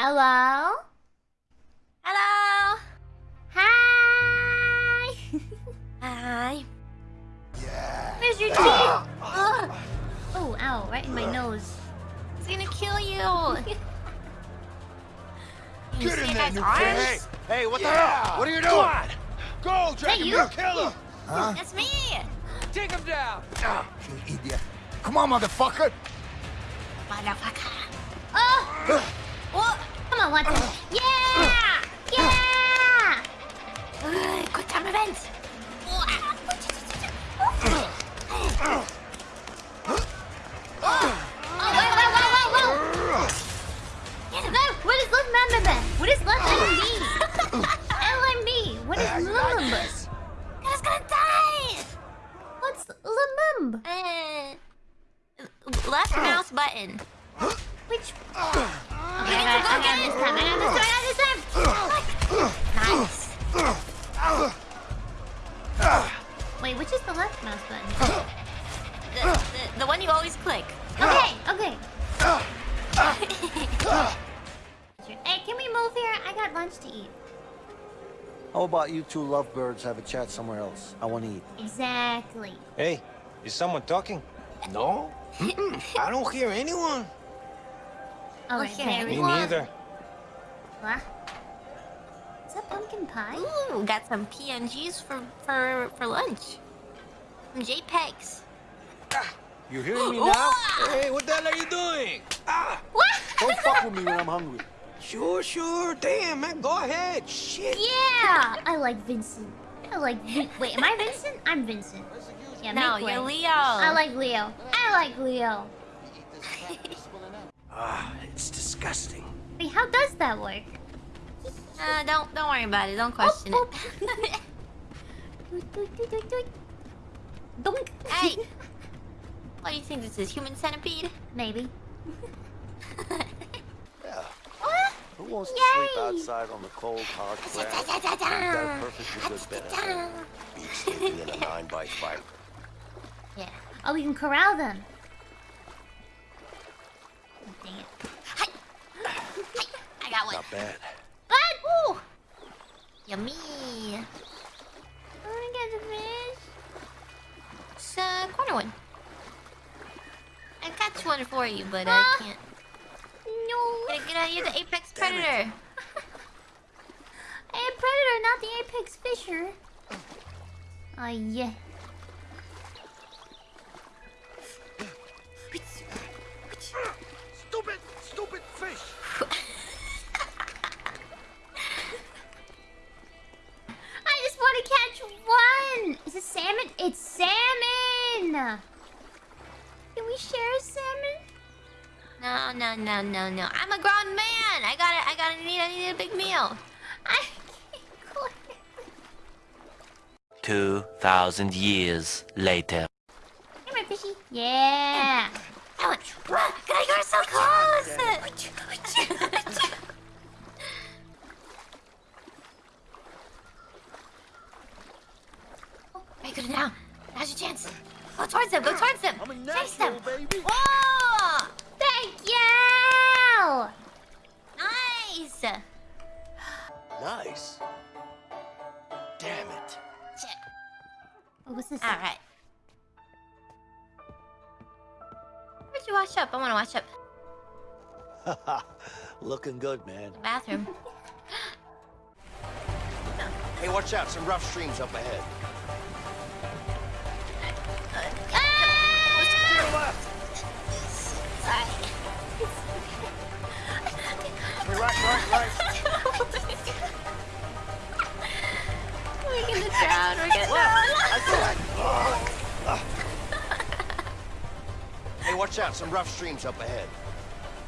Hello? Hello. Hi! Hi. Where's your teeth? Oh, ow, right in my nose. It's gonna kill you. you Get see in there, that you arms? Hey, hey, what the hell? What are you doing? Go, Dragon you? Bear, kill him! Huh? That's me. Take him down! Ah, you idiot. Come on, motherfucker. Motherfucker. Oh! What? Come on, Watson. Yeah! Yeah! Ugh, Quick time event. Oh! No, what is left member? What is left LMB? LMB. What is lumumba? I was gonna die. What's lumumba? Uh, left mouse button. Which? Okay, I got, I got this time. I got this time. I got this time. Nice. Wait, which is the left mouse button? The, the, the one you always click. Okay, okay. Hey, can we move here? I got lunch to eat. How about you two lovebirds have a chat somewhere else? I want to eat. Exactly. Hey, is someone talking? No? I don't hear anyone. Okay. Me neither. What? Is that pumpkin pie? Ooh, got some PNGs for for for lunch. Some JPEGs. You hearing me now? Hey, what the hell are you doing? Ah! What? Don't fuck with me when I'm hungry. Sure, sure. Damn, man, go ahead. Shit. Yeah! I like Vincent. I like Vin Wait, am I Vincent? I'm Vincent. Yeah, No, you're Leo. I like Leo. I like Leo. Ah, it's disgusting. Wait, how does that work? Uh, don't don't worry about it. Don't question Oh, it. Doink, doink, hey, what do you think this is? Human centipede? Maybe. Yeah. What? Who wants to sleep outside on the cold, hard ground? Got a perfectly good bed at home. Beats sleeping in a 9 by 5 Yeah. Oh, we can corral them. Dang it. Hi. Hi. I got one. Not bad. What? Ooh! Yummy. I wanna get the fish. It's a corner one. I got one for you, but I Ah. can't. No. Gotta get out. You're the apex predator. I am predator, not the apex fisher. Oh yeah. Share a salmon? No, no, no, no, no. I'm a grown man. I gotta, I gotta need, I need a big meal. I can't quit. 2,000 years later. Come here, fishy. Yeah. That one. Run! God, you're so close. Oh, Very good now. Now's your chance. Go towards them. Go towards them. Chase them. natural, baby. Whoa! Thank you. Nice. Nice. Damn it. Shit. What was this? All right. Where'd you wash up? I want to wash up. Looking good, man. Bathroom. Hey, watch out. Some rough streams up ahead. Sorry. Right, right, right. We're gonna drown. We're gonna drown. Hey, watch out. Some rough streams up ahead.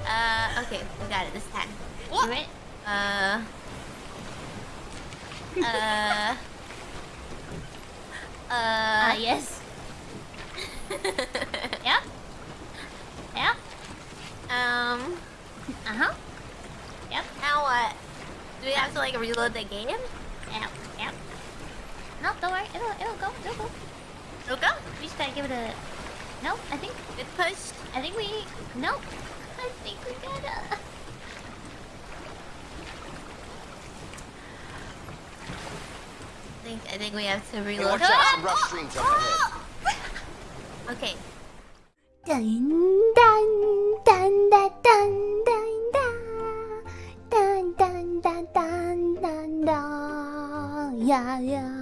Uh, okay, we got it this time. You ready? Uh. Uh. Uh. yes. Uh-huh. Yep. Now what? Do we have to like reload the game? Yep, yep. No, don't worry. It'll, it'll go. It'll go. It'll go? We just gotta give it a... No, I think... It pushed. I think we... No. I think we gotta... I think, I think we have to reload. Hey, oh, oh, oh. okay. Dun, dun, dun, da dun, dun. 呀